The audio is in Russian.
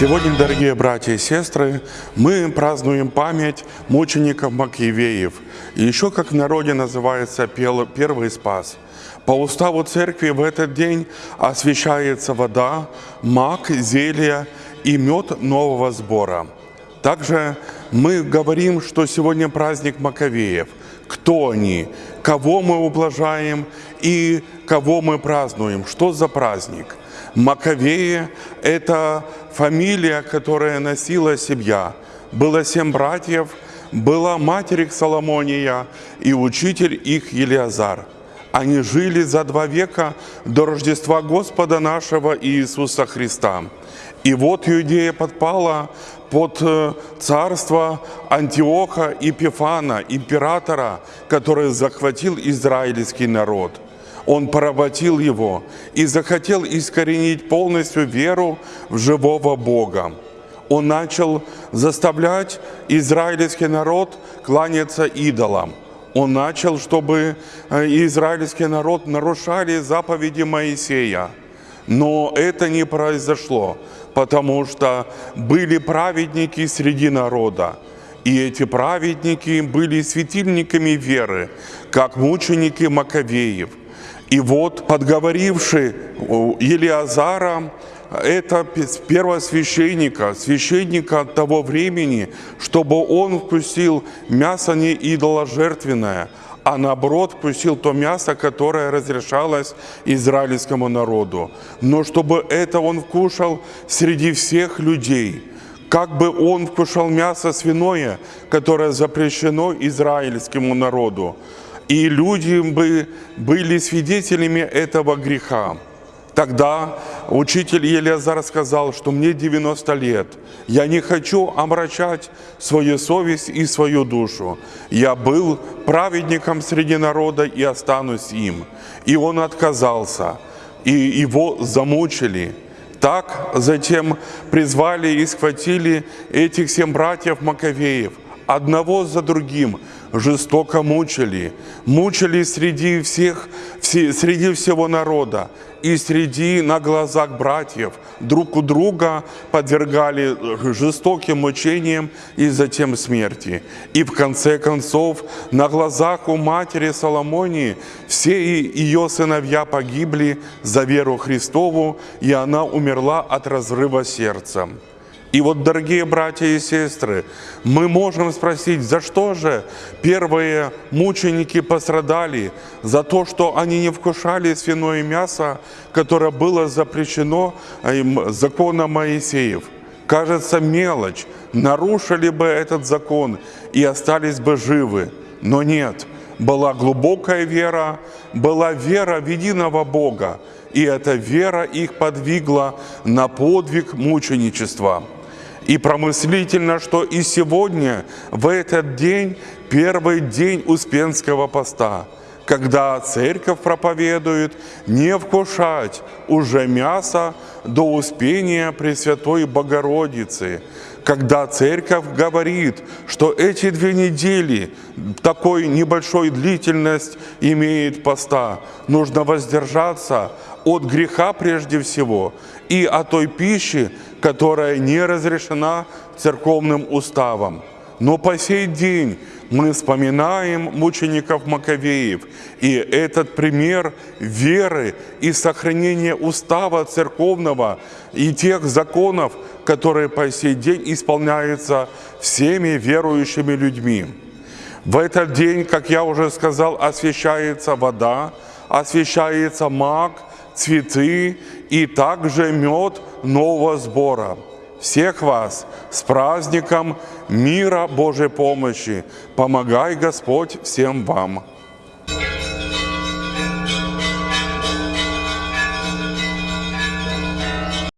Сегодня, дорогие братья и сестры, мы празднуем память мучеников Макиевеев. Еще, как в народе называется, первый спас. По уставу церкви в этот день освящается вода, мак, зелье и мед нового сбора. Также мы говорим, что сегодня праздник Маковеев. Кто они, кого мы ублажаем и кого мы празднуем, что за праздник. Маковеи – это фамилия, которая носила семья. Было семь братьев, была матерь их Соломония и учитель их Елиазар. Они жили за два века до Рождества Господа нашего Иисуса Христа. И вот Иудея подпала под э, царство Антиоха Епифана, императора, который захватил израильский народ. Он поработил его и захотел искоренить полностью веру в живого Бога. Он начал заставлять израильский народ кланяться идолам. Он начал, чтобы э, израильский народ нарушали заповеди Моисея. Но это не произошло, потому что были праведники среди народа. И эти праведники были светильниками веры, как мученики Маковеев. И вот, подговоривший Елиазара, это первосвященника, священника того времени, чтобы он вкусил мясо не идоложертвенное, а наоборот вкусил то мясо, которое разрешалось израильскому народу. Но чтобы это он вкушал среди всех людей, как бы он вкушал мясо свиное, которое запрещено израильскому народу и люди бы были свидетелями этого греха. Тогда учитель Елиазар сказал, что мне 90 лет, я не хочу омрачать свою совесть и свою душу. Я был праведником среди народа и останусь им. И он отказался, и его замучили. Так затем призвали и схватили этих семь братьев Маковеев, одного за другим, жестоко мучили, мучили среди всех, среди всего народа и среди на глазах братьев друг у друга подвергали жестоким мучениям и затем смерти. И в конце концов на глазах у матери Соломонии все ее сыновья погибли за веру Христову, и она умерла от разрыва сердца. И вот, дорогие братья и сестры, мы можем спросить, за что же первые мученики пострадали? За то, что они не вкушали свиное мясо, которое было запрещено законом Моисеев. Кажется, мелочь. Нарушили бы этот закон и остались бы живы. Но нет, была глубокая вера, была вера в единого Бога. И эта вера их подвигла на подвиг мученичества. И промыслительно, что и сегодня, в этот день, первый день Успенского поста, когда церковь проповедует не вкушать уже мясо до Успения Пресвятой Богородицы, когда церковь говорит, что эти две недели такой небольшой длительность имеет поста, нужно воздержаться от греха прежде всего и от той пищи, которая не разрешена церковным уставом. Но по сей день мы вспоминаем мучеников Маковеев, и этот пример веры и сохранения устава церковного и тех законов, которые по сей день исполняются всеми верующими людьми. В этот день, как я уже сказал, освящается вода, освящается маг, цветы и также мед нового сбора. Всех вас с праздником мира Божьей помощи. Помогай Господь всем вам.